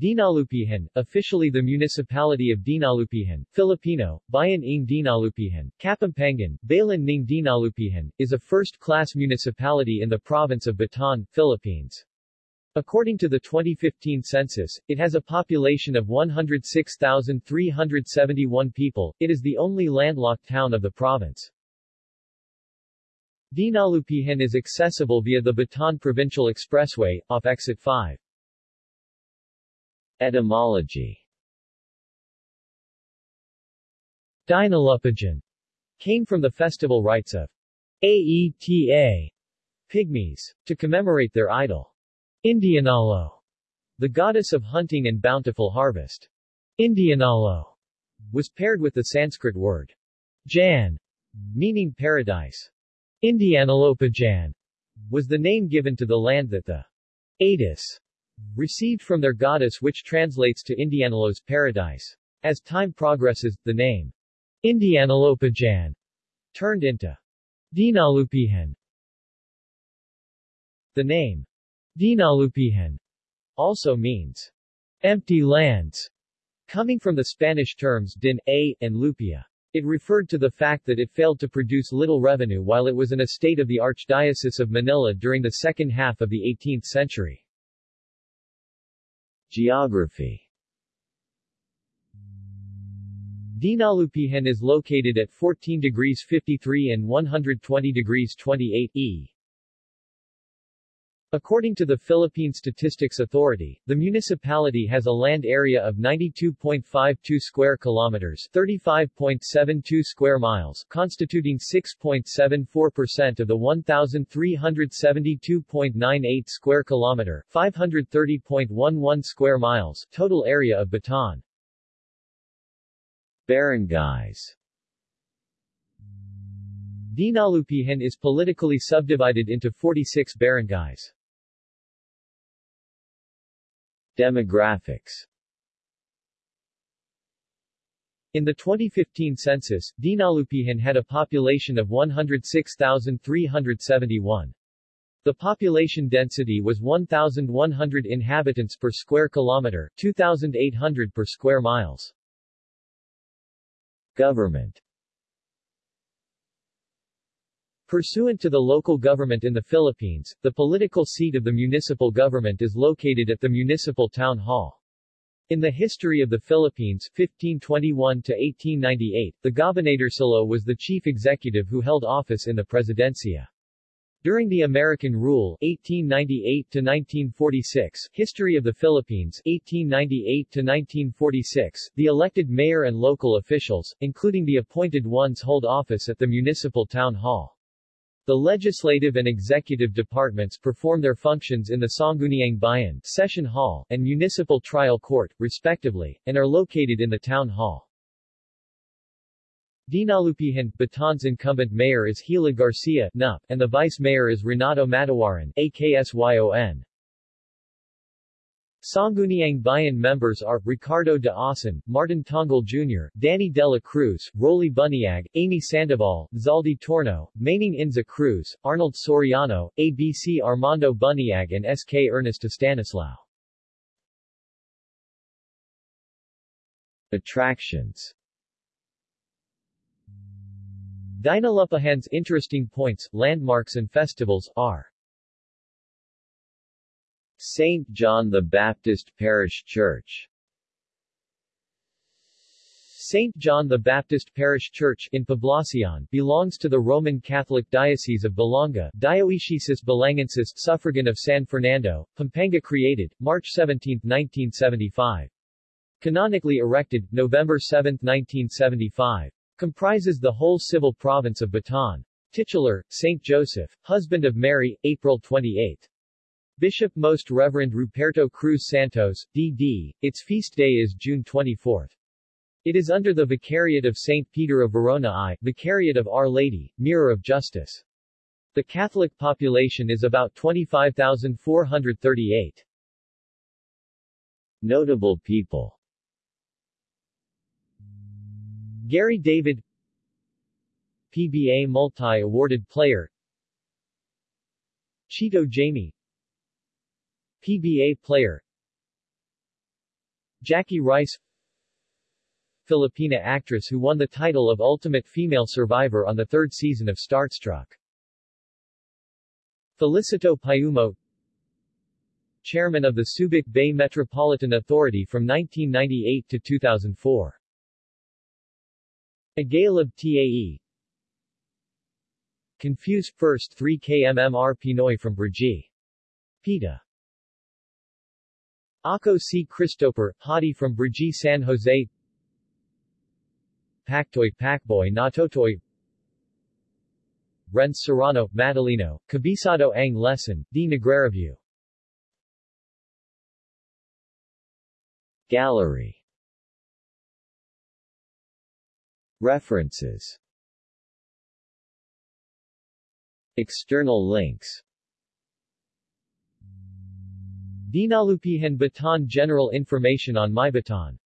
Dinalupihan, officially the municipality of Dinalupihan, Filipino, Bayan ng Dinalupihan, Kapampangan, Bayan ng Dinalupihan, is a first-class municipality in the province of Bataan, Philippines. According to the 2015 census, it has a population of 106,371 people. It is the only landlocked town of the province. Dinalupihan is accessible via the Bataan Provincial Expressway, off Exit 5. Etymology Dinalupijan came from the festival rites of Aeta pygmies, to commemorate their idol. Indianalo, the goddess of hunting and bountiful harvest. Indianalo was paired with the Sanskrit word Jan, meaning paradise. Indianalopajan was the name given to the land that the Atis received from their goddess which translates to Indianalo's paradise. As time progresses, the name Indianalopajan turned into Dinalupihan. The name Dinalupihan also means empty lands, coming from the Spanish terms din, a, and lupia. It referred to the fact that it failed to produce little revenue while it was an estate of the Archdiocese of Manila during the second half of the 18th century. Geography Dinalupihan is located at 14 degrees 53 and 120 degrees 28 E. According to the Philippine Statistics Authority, the municipality has a land area of 92.52 square kilometers, 35.72 square miles, constituting 6.74% of the 1372.98 square kilometer, 530.11 square miles total area of Bataan. Barangays Dinalupihan is politically subdivided into 46 barangays. Demographics In the 2015 census, Dinalupihan had a population of 106,371. The population density was 1,100 inhabitants per square kilometer, 2,800 per square miles. Government Pursuant to the local government in the Philippines, the political seat of the municipal government is located at the Municipal Town Hall. In the history of the Philippines 1521 to 1898, the Gobernadorcillo was the chief executive who held office in the Presidencia. During the American rule 1898 to 1946, History of the Philippines 1898 to 1946, the elected mayor and local officials, including the appointed ones hold office at the municipal town hall. The legislative and executive departments perform their functions in the Sangguniang Bayan Session Hall and Municipal Trial Court, respectively, and are located in the Town Hall. Dinalupihan, Bataan's incumbent mayor is Gila Garcia NUP, and the vice mayor is Renato Matawaran AKSYON. Sangguniang Bayan members are Ricardo de Asen, Martin Tongal Jr., Danny Dela Cruz, Rolly Buniag, Amy Sandoval, Zaldi Torno, Manning Inza Cruz, Arnold Soriano, ABC Armando Buniag and SK Ernest Stanislao. Attractions Dinalupihan's interesting points, landmarks and festivals, are St. John the Baptist Parish Church St. John the Baptist Parish Church in Poblacion belongs to the Roman Catholic Diocese of Balanga, Dioecesis Balangensis, suffragan of San Fernando, Pampanga created, March 17, 1975. Canonically erected, November 7, 1975. Comprises the whole civil province of Bataan. Titular, St. Joseph, husband of Mary, April 28. Bishop Most Reverend Ruperto Cruz Santos, D.D., its feast day is June 24. It is under the Vicariate of St. Peter of Verona I, Vicariate of Our Lady, Mirror of Justice. The Catholic population is about 25,438. Notable people Gary David PBA multi-awarded player Chito Jaime PBA player Jackie Rice Filipina actress who won the title of Ultimate Female Survivor on the third season of Starstruck. Felicito Payumo Chairman of the Subic Bay Metropolitan Authority from 1998 to 2004. Agalab TAE Confuse, first 3 kmmr Pinoy from Brgy. PETA. Ako C. Christopher, Hadi from Brgy San Jose. Paktoy Pakboy Natotoy. Renz Serrano, Madalino, Kabisado ang Lesson, D. Negrereview Gallery. References. External links Dinalupihan Bataan General information on MyBataan